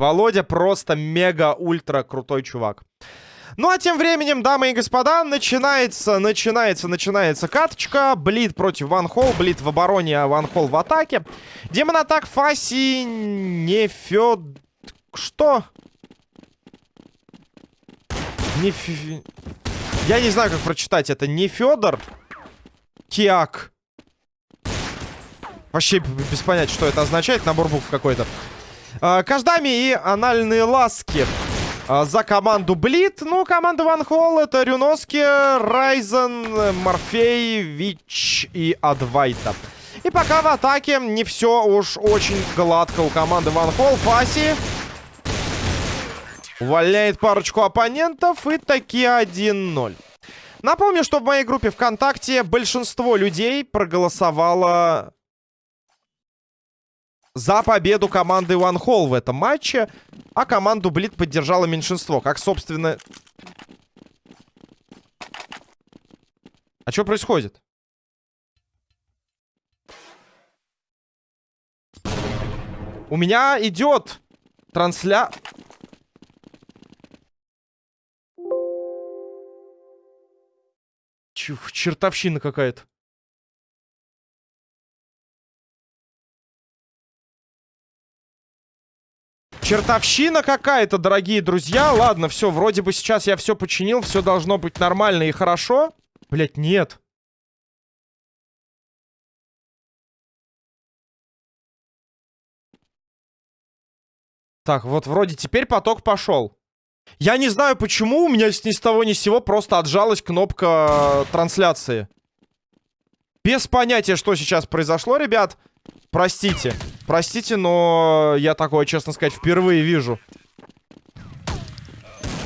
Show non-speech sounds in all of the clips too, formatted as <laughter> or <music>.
Володя просто мега-ультра крутой чувак. Ну а тем временем, дамы и господа, начинается, начинается, начинается каточка. Блит против Ван Холл, Блит в обороне, а Ван Холл в атаке. Демон атак Фаси не Фед... Что? Не Ф... Я не знаю, как прочитать это. Не Федор. Киак. Вообще без понятия, что это означает. Набор букв какой-то. А, Каждами и анальные ласки. А, за команду Блит. Ну, команда Ван Холл это Рюноски, Райзен, Морфей, Вич и Адвайта. И пока в атаке не все уж очень гладко у команды Ван Холл. Фаси увольняет парочку оппонентов и таки 1-0. Напомню, что в моей группе ВКонтакте большинство людей проголосовало за победу команды One Hall в этом матче. А команду Блит поддержало меньшинство. Как, собственно... А что происходит? У меня идет трансля... Чертовщина какая-то. Чертовщина какая-то, дорогие друзья. Ладно, все, вроде бы сейчас я все починил, все должно быть нормально и хорошо. Блять, нет. Так, вот вроде теперь поток пошел. Я не знаю, почему у меня ни с того ни с сего просто отжалась кнопка трансляции. Без понятия, что сейчас произошло, ребят. Простите. Простите, но я такое, честно сказать, впервые вижу.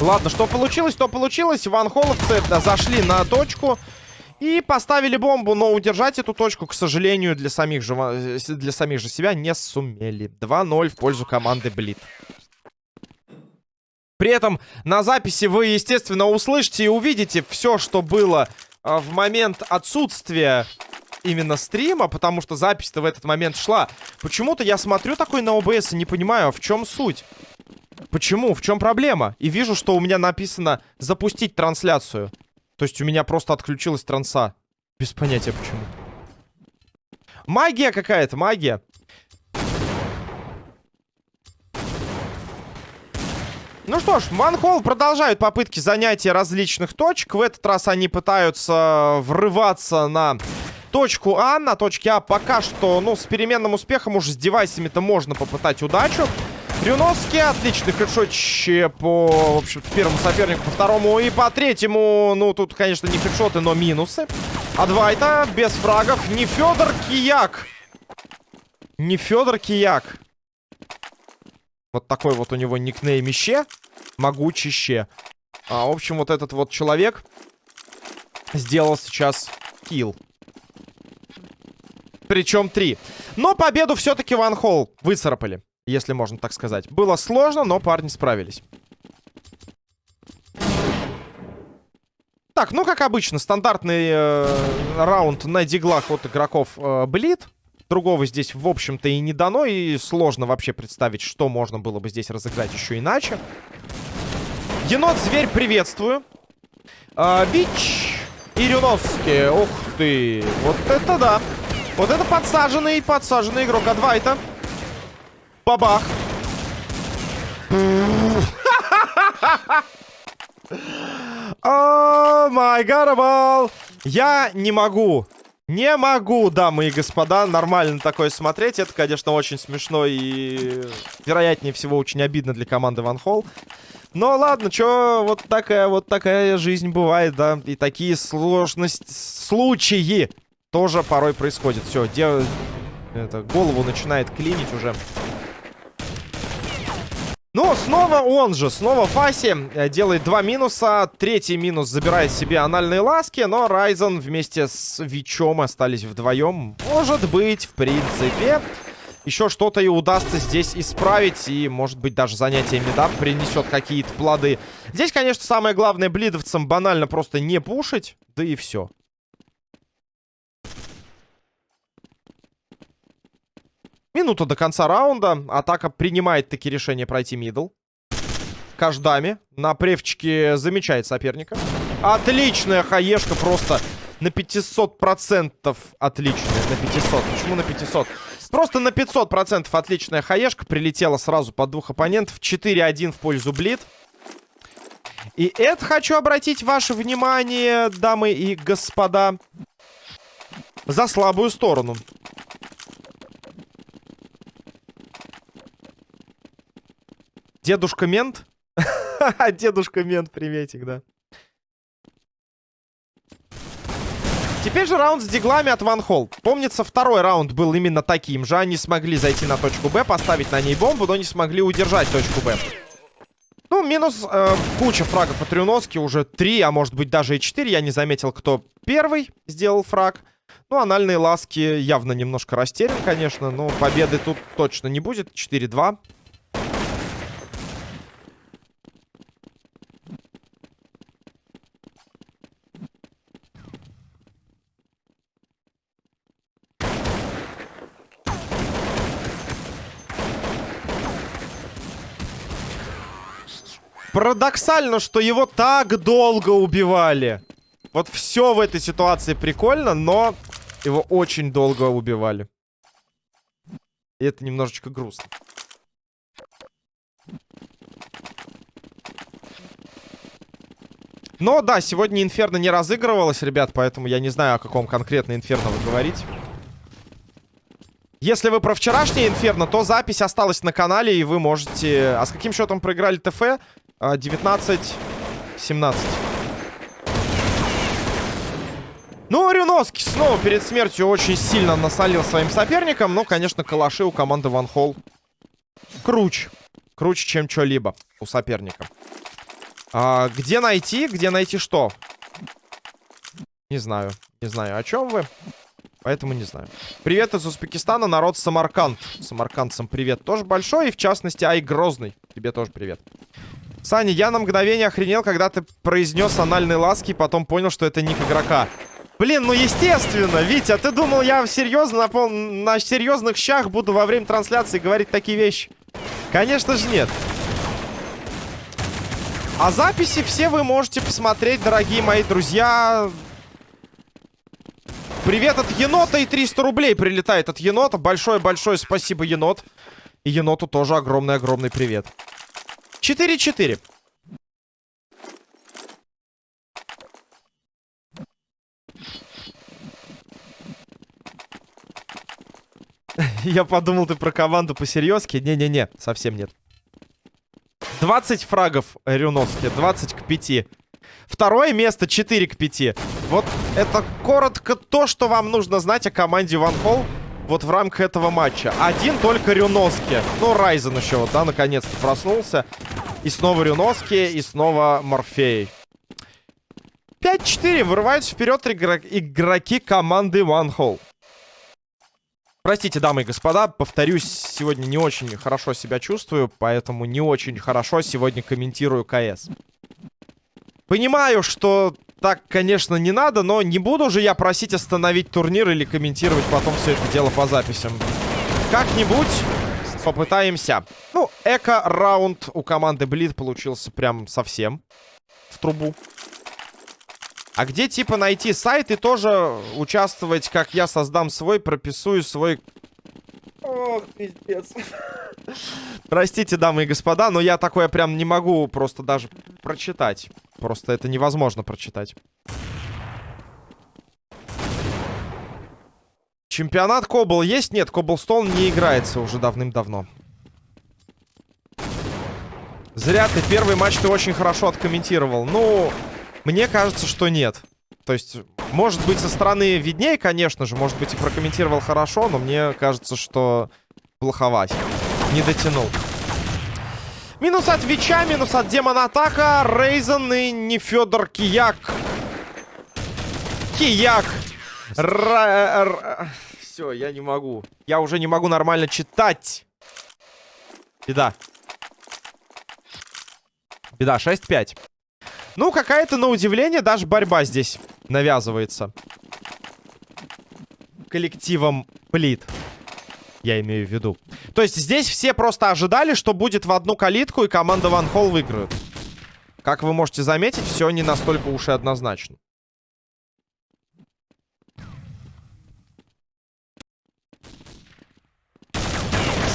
Ладно, что получилось, то получилось. Ван Холовцы зашли на точку и поставили бомбу, но удержать эту точку, к сожалению, для самих же, для самих же себя не сумели. 2-0 в пользу команды Блит. При этом на записи вы, естественно, услышите и увидите все, что было а, в момент отсутствия именно стрима, потому что запись-то в этот момент шла. Почему-то я смотрю такой на ОБС и не понимаю, в чем суть. Почему? В чем проблема? И вижу, что у меня написано «запустить трансляцию». То есть у меня просто отключилась транса. Без понятия почему. Магия какая-то, магия. Ну что ж, Манхол продолжают попытки занятия различных точек. В этот раз они пытаются врываться на точку А. На точке А пока что, ну, с переменным успехом уже с девайсами-то можно попытать удачу. Рюновский, отличный хедшотче по, в общем-то, первому сопернику, по второму и по третьему. Ну, тут, конечно, не хедшоты, но минусы. Адвайта без фрагов. Не Федор Кияк. Не Федор Кияк. Вот такой вот у него никнейм Ище. Могучище. А, в общем, вот этот вот человек сделал сейчас килл. Причем три. Но победу все-таки Ван Холл выцарапали, если можно так сказать. Было сложно, но парни справились. Так, ну как обычно, стандартный э, раунд на диглах от игроков э. Другого здесь, в общем-то, и не дано. И сложно вообще представить, что можно было бы здесь разыграть еще иначе. Енот-зверь, приветствую. Э, Вич и Рюновский. Ух ты. Вот это да. Вот это подсаженный, подсаженный игрок Адвайта. Бабах. <laughs> О май гарабал. Я не могу. Не могу, дамы и господа, нормально такое смотреть. Это, конечно, очень смешно и, вероятнее всего, очень обидно для команды Ван Холл. Но ладно, что вот такая вот такая жизнь бывает, да. И такие сложности, случаи тоже порой происходит. Все, дел... это, голову начинает клинить уже. Ну, снова он же, снова Фаси э, делает два минуса. Третий минус забирает себе анальные ласки, но Райзен вместе с Вичом остались вдвоем. Может быть, в принципе, еще что-то и удастся здесь исправить. И, может быть, даже занятие меда принесет какие-то плоды. Здесь, конечно, самое главное блидовцам банально просто не пушить. Да и все. Минута до конца раунда. Атака принимает таки решение пройти мидл. Каждами. На превчике замечает соперника. Отличная хаешка просто на 500% отличная. На 500. Почему на 500? Просто на 500% отличная хаешка. Прилетела сразу под двух оппонентов. 4-1 в пользу Блит. И это хочу обратить ваше внимание, дамы и господа, за слабую сторону. Дедушка Мент? <laughs> Дедушка Мент, приветик, да. Теперь же раунд с диглами от Ван Холл. Помнится, второй раунд был именно таким же. Они смогли зайти на точку Б, поставить на ней бомбу, но не смогли удержать точку Б. Ну, минус э, куча фрагов от Рюноски. Уже три, а может быть даже и четыре. Я не заметил, кто первый сделал фраг. Ну, анальные ласки явно немножко растерян, конечно. Но победы тут точно не будет. 4-2. Парадоксально, что его так долго убивали. Вот все в этой ситуации прикольно, но его очень долго убивали. И это немножечко грустно. Но да, сегодня Инферно не разыгрывалось, ребят, поэтому я не знаю, о каком конкретно Инферно вы говорите. Если вы про вчерашнее Инферно, то запись осталась на канале, и вы можете... А с каким счетом проиграли ТФ? 19-17. А, ну, Рюноски снова перед смертью очень сильно насолил своим соперникам. Но, конечно, калаши у команды Ван Холл круче. Круче, чем что-либо у соперника. А, где найти? Где найти что? Не знаю. Не знаю, о чем вы. Поэтому не знаю. Привет из Узбекистана, народ Самарканд. Самаркандцам привет тоже большой. И в частности, Ай Грозный. Тебе тоже привет. Саня, я на мгновение охренел, когда ты произнес анальные ласки, и потом понял, что это ник игрока. Блин, ну естественно, Витя, ты думал, я серьезно на, пол... на серьезных щах буду во время трансляции говорить такие вещи? Конечно же нет. А записи все вы можете посмотреть, дорогие мои друзья. Привет от енота и 300 рублей прилетает от енота. Большое-большое спасибо, енот. И еноту тоже огромный-огромный привет. 4-4. <laughs> Я подумал, ты про команду по-серьезки. Не-не-не, совсем нет. 20 фрагов Рюновски, 20 к 5. Второе место 4 к 5. Вот это коротко то, что вам нужно знать о команде Ван Холл вот в рамках этого матча. Один только Рюноски. Ну, Райзен еще вот, да, наконец-то проснулся. И снова Рюноски, и снова Морфей. 5-4. Вырываются вперед игроки команды One Hole. Простите, дамы и господа, повторюсь, сегодня не очень хорошо себя чувствую, поэтому не очень хорошо сегодня комментирую КС. Понимаю, что так, конечно, не надо, но не буду же я просить остановить турнир или комментировать потом все это дело по записям. Как-нибудь попытаемся. Ну, эко-раунд у команды Блид получился прям совсем в трубу. А где, типа, найти сайт и тоже участвовать, как я создам свой, прописую свой... Ох, пиздец. Простите, дамы и господа, но я такое прям не могу просто даже прочитать. Просто это невозможно прочитать. Чемпионат Кобл есть? Нет, Коблстоун не играется уже давным-давно. Зря ты первый матч ты очень хорошо откомментировал. Ну, мне кажется, что нет. То есть, может быть, со стороны виднее, конечно же. Может быть, и прокомментировал хорошо, но мне кажется, что плоховать. Не дотянул. Минус от Вича, минус от Демона Атака. Рейзен и не Федор Кияк. Кияк. Р... Все, я не могу. Я уже не могу нормально читать. Беда. Беда, 6-5. Ну, какая-то, на удивление, даже борьба здесь навязывается. Коллективом Плит. Я имею в виду. То есть здесь все просто ожидали, что будет в одну калитку и команда Ван Холл выиграет. Как вы можете заметить, все не настолько уж и однозначно.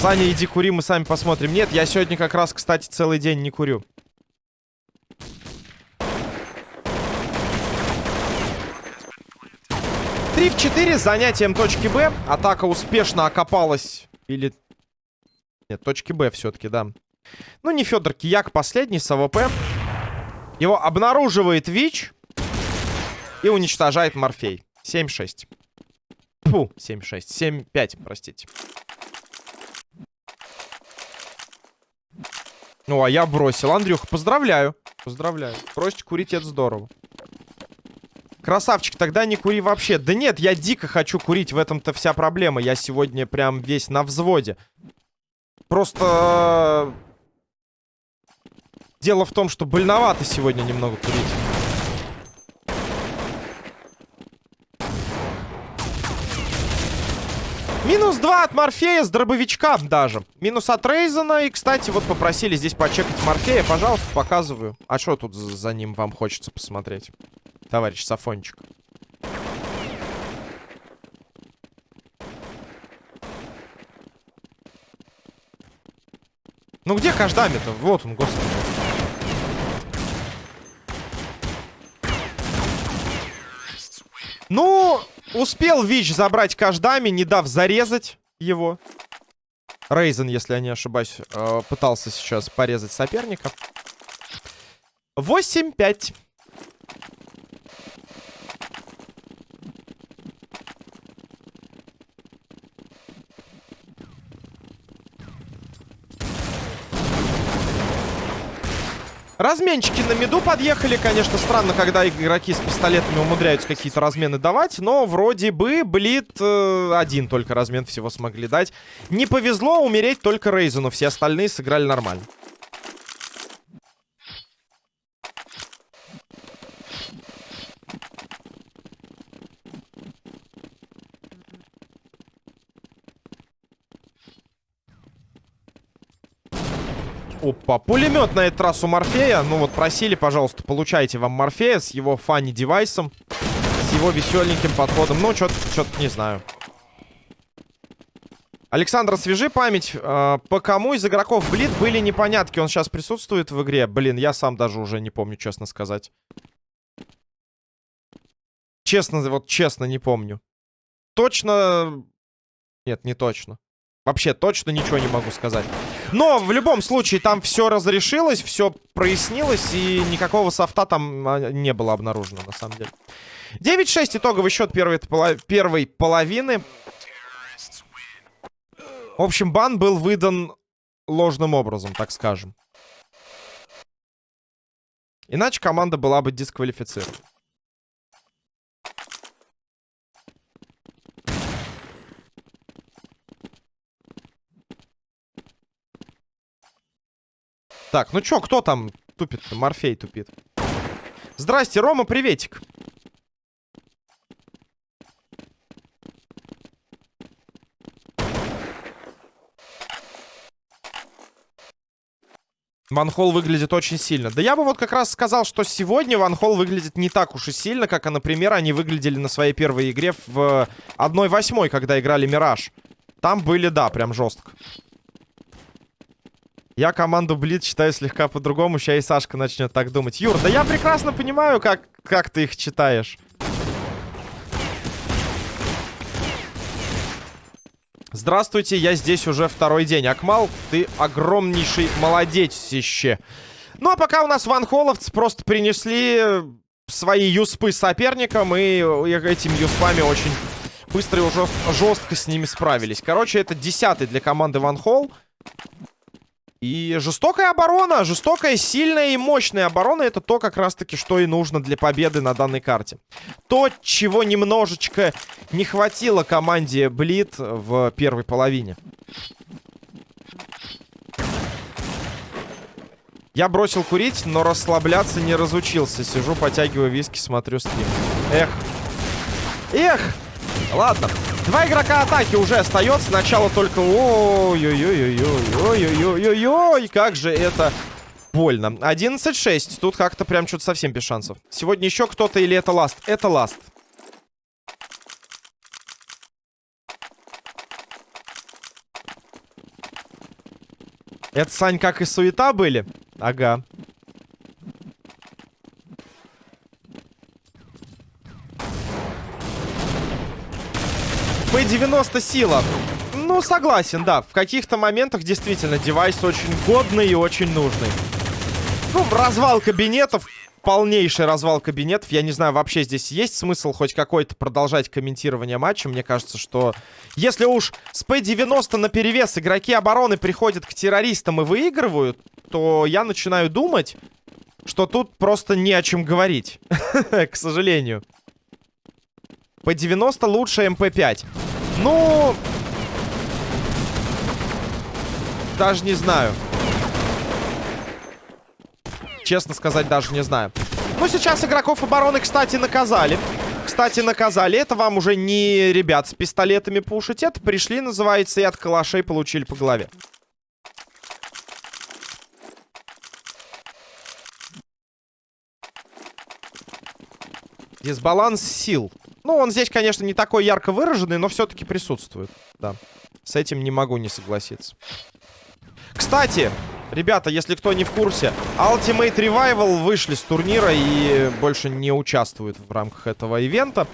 Саня, иди кури, мы сами посмотрим. Нет, я сегодня как раз, кстати, целый день не курю. Три в четыре с занятием точки Б. Атака успешно окопалась. Или... На точке Б все-таки, да. Ну, не Федор Кияк, последний с AWP. Его обнаруживает ВИЧ. И уничтожает Морфей. 7-6. Фу, 7-6. 7-5, простите. Ну, а я бросил. Андрюха, поздравляю. Поздравляю. Бросить курить это здорово. Красавчик, тогда не кури вообще. Да нет, я дико хочу курить. В этом-то вся проблема. Я сегодня прям весь на взводе. Просто... Дело в том, что больновато сегодня немного курить. Минус 2 от Морфея с дробовичка даже. Минус от Рейзена. И, кстати, вот попросили здесь почекать Морфея. Пожалуйста, показываю. А что тут за ним вам хочется посмотреть? Товарищ Сафончик. Ну где каждами-то? Вот он, господи. Ну, Успел Вич забрать каждами, не дав зарезать его. Рейзен, если я не ошибаюсь, э, пытался сейчас порезать соперника. 8-5. Разменчики на миду подъехали. Конечно, странно, когда игроки с пистолетами умудряются какие-то размены давать. Но вроде бы Блит э, один только размен всего смогли дать. Не повезло умереть только Рейзену. Все остальные сыграли нормально. Опа, пулемет на этот раз у Морфея. Ну вот просили, пожалуйста, получайте вам Морфея с его фанни-девайсом. С его веселеньким подходом. Ну, что-то не знаю. Александр, свяжи память. Э, по кому из игроков Блит были непонятки? Он сейчас присутствует в игре? Блин, я сам даже уже не помню, честно сказать. Честно, вот честно не помню. Точно... Нет, не точно. Вообще точно ничего не могу сказать. Но в любом случае там все разрешилось, все прояснилось, и никакого софта там а, не было обнаружено, на самом деле. 9-6 итоговый счет первой, первой половины. В общем, бан был выдан ложным образом, так скажем. Иначе команда была бы дисквалифицирована. Так, ну чё, кто там тупит-то? Морфей тупит. Здрасте, Рома, приветик. Ван Холл выглядит очень сильно. Да я бы вот как раз сказал, что сегодня Ван Холл выглядит не так уж и сильно, как, например, они выглядели на своей первой игре в 1-8, когда играли Мираж. Там были, да, прям жестко. Я команду Блиц читаю слегка по-другому. Сейчас и Сашка начнет так думать. Юр, да я прекрасно понимаю, как, как ты их читаешь. Здравствуйте, я здесь уже второй день. Акмал, ты огромнейший молодечище. Ну, а пока у нас ванхоловцы просто принесли свои юспы соперникам, и этими юспами очень быстро и жест жестко с ними справились. Короче, это десятый для команды ванхол. И жестокая оборона, жестокая, сильная и мощная оборона Это то как раз-таки, что и нужно для победы на данной карте. То, чего немножечко не хватило команде Блит в первой половине. Я бросил курить, но расслабляться не разучился. Сижу, потягиваю виски, смотрю стрим. Эх. Эх! Ладно Два игрока атаки уже остается. Сначала только... Ой-ой-ой-ой-ой-ой-ой-ой-ой. Как же это больно. 11-6. Тут как-то прям что-то совсем без шансов. Сегодня еще кто-то или это ласт? Это ласт. Это, Сань, как и суета были? Ага. P90 сила. Ну, согласен, да. В каких-то моментах действительно девайс очень годный и очень нужный. Ну, развал кабинетов. Полнейший развал кабинетов. Я не знаю, вообще здесь есть смысл хоть какой-то продолжать комментирование матча. Мне кажется, что если уж с P90 на перевес игроки обороны приходят к террористам и выигрывают, то я начинаю думать, что тут просто не о чем говорить. <laughs> К сожалению. P90 лучше MP5. Ну... Даже не знаю. Честно сказать, даже не знаю. Ну, сейчас игроков обороны, кстати, наказали. Кстати, наказали. Это вам уже не ребят с пистолетами пушить. Это пришли, называется, и от калашей получили по голове. Дисбаланс сил. Ну, он здесь, конечно, не такой ярко выраженный, но все-таки присутствует. Да. С этим не могу не согласиться. Кстати, ребята, если кто не в курсе, Ultimate Revival вышли с турнира и больше не участвуют в рамках этого ивента.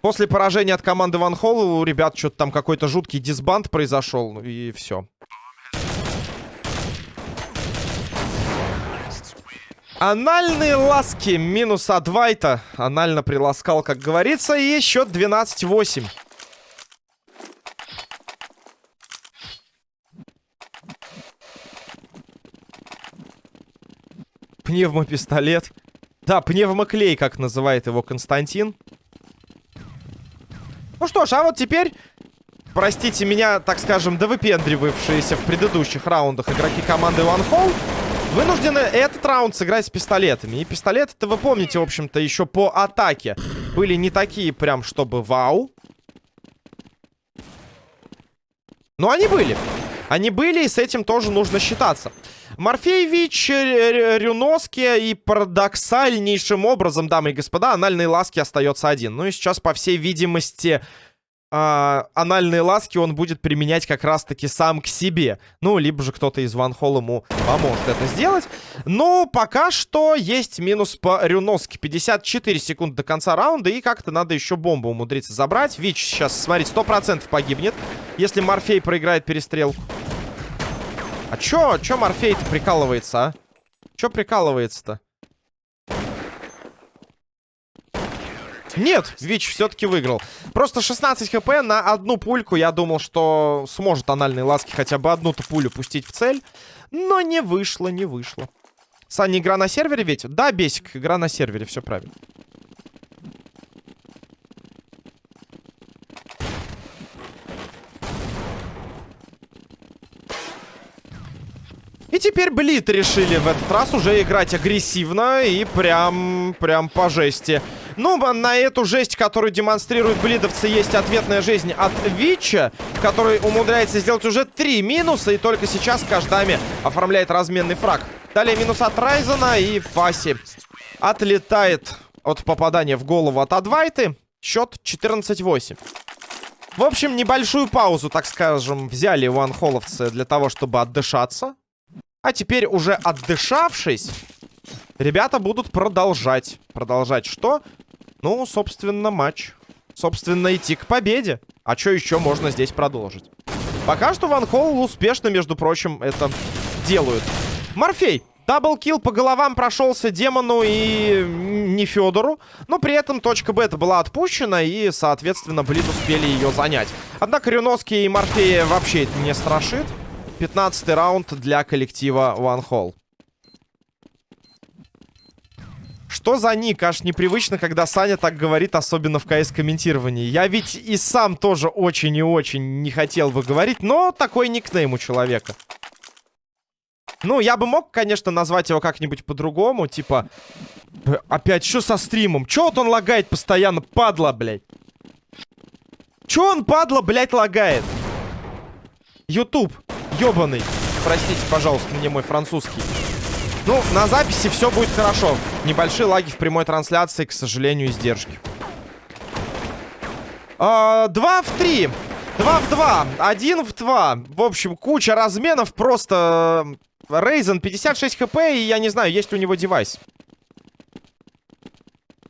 После поражения от команды Ван Холл у ребят что-то там какой-то жуткий дисбанд произошел, и все. Анальные ласки минус Адвайта. Анально приласкал, как говорится. И счет 12-8. Пневмопистолет. Да, пневмоклей, как называет его Константин. Ну что ж, а вот теперь, простите меня, так скажем, довыпендривавшиеся в предыдущих раундах игроки команды One Hole Вынуждены этот раунд сыграть с пистолетами. И пистолеты-то вы помните, в общем-то, еще по атаке. Были не такие прям, чтобы вау. Но они были. Они были, и с этим тоже нужно считаться. Морфеевич, Рюноски и парадоксальнейшим образом, дамы и господа, анальные ласки остается один. Ну и сейчас, по всей видимости, а, анальные ласки он будет применять как раз-таки сам к себе. Ну, либо же кто-то из Ван Холл ему поможет это сделать. Но пока что есть минус по Рюноске. 54 секунды до конца раунда. И как-то надо еще бомбу умудриться забрать. Вич сейчас, смотрите, 100% погибнет, если Морфей проиграет перестрелку. А чё, чё Морфей-то прикалывается, а? Чё прикалывается-то? Нет, Вич все-таки выиграл. Просто 16 хп на одну пульку. Я думал, что сможет анальные ласки хотя бы одну-то пулю пустить в цель. Но не вышло, не вышло. Саня, игра на сервере ведь? Да, Бесик, игра на сервере, все правильно. И теперь Блит решили в этот раз уже играть агрессивно и прям, прям по жести. Ну, на эту жесть, которую демонстрируют блидовцы, есть ответная жизнь от Вича, который умудряется сделать уже три минуса, и только сейчас Каждами оформляет разменный фраг. Далее минус от Райзена и Фаси отлетает от попадания в голову от Адвайты. Счет 14-8. В общем, небольшую паузу, так скажем, взяли ванхоловцы для того, чтобы отдышаться. А теперь уже отдышавшись, ребята будут продолжать. Продолжать что? Ну, собственно, матч. Собственно, идти к победе. А что еще можно здесь продолжить? Пока что Ван Холл успешно, между прочим, это делают. Морфей. Даблкил по головам прошелся демону и не Федору. Но при этом точка Б была отпущена. И, соответственно, Блид успели ее занять. Однако Рюноски и Морфея вообще это не страшит. 15 раунд для коллектива One Hall. Что за ник? Аж непривычно, когда Саня так говорит, особенно в КС-комментировании. Я ведь и сам тоже очень и очень не хотел бы говорить, но такой никнейм у человека. Ну, я бы мог, конечно, назвать его как-нибудь по-другому, типа... Опять, что со стримом? Чё вот он лагает постоянно, падла, блядь? Чё он, падла, блядь, лагает? Ютуб, ёбаный. Простите, пожалуйста, мне мой французский. Ну, на записи все будет хорошо. Небольшие лаги в прямой трансляции, к сожалению, издержки. А, два в три. Два в два. Один в два. В общем, куча разменов. Просто Рейзен 56 хп, и я не знаю, есть ли у него девайс.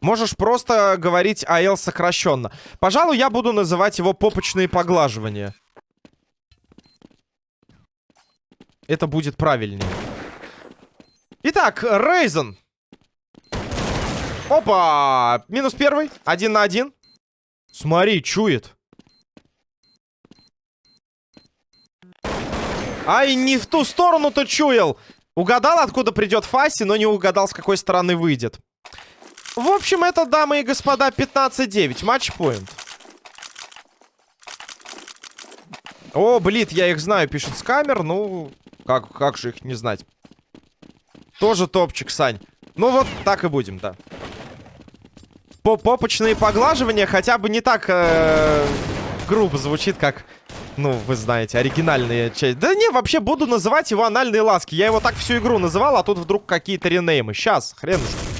Можешь просто говорить АЛ сокращенно. Пожалуй, я буду называть его попочные поглаживания. Это будет правильнее. Итак, Рейзен. Опа! Минус первый. Один на один. Смотри, чует. Ай, не в ту сторону-то чуял. Угадал, откуда придет Фаси, но не угадал, с какой стороны выйдет. В общем, это, дамы и господа, 15-9. Матчпоинт. О, блин, я их знаю, пишет с камер. Ну, как, как же их не знать? Тоже топчик, Сань. Ну вот, так и будем, да. По Попочные поглаживания хотя бы не так э, грубо звучит, как, ну, вы знаете, оригинальная часть. Да не, вообще буду называть его анальные ласки. Я его так всю игру называл, а тут вдруг какие-то ренеймы. Сейчас, хренушки.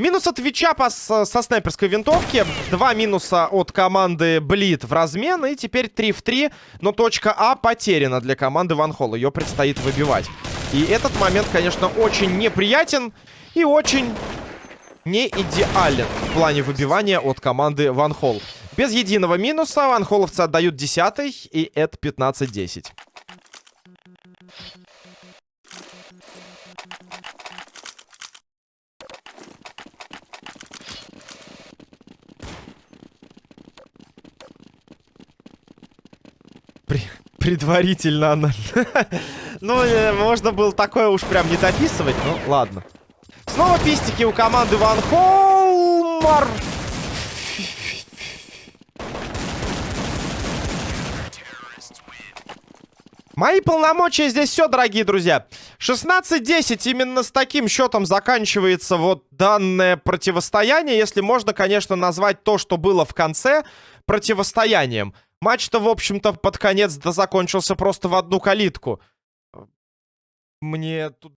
Минус от Твича по, со, снайперской винтовки. Два минуса от команды Блит в размен. И теперь 3 в 3. Но точка А потеряна для команды Ван Холл. Ее предстоит выбивать. И этот момент, конечно, очень неприятен. И очень не идеален в плане выбивания от команды Ван Холл. Без единого минуса Ван Холловцы отдают 10 и это 15-10. При... Предварительно она... <laughs> ну, э, можно было такое уж прям не дописывать, ну, ладно. Снова пистики у команды Ван Холмар. Мои полномочия здесь все, дорогие друзья. 16-10. Именно с таким счетом заканчивается вот данное противостояние. Если можно, конечно, назвать то, что было в конце, противостоянием. Матч-то, в общем-то, под конец закончился просто в одну калитку. Мне тут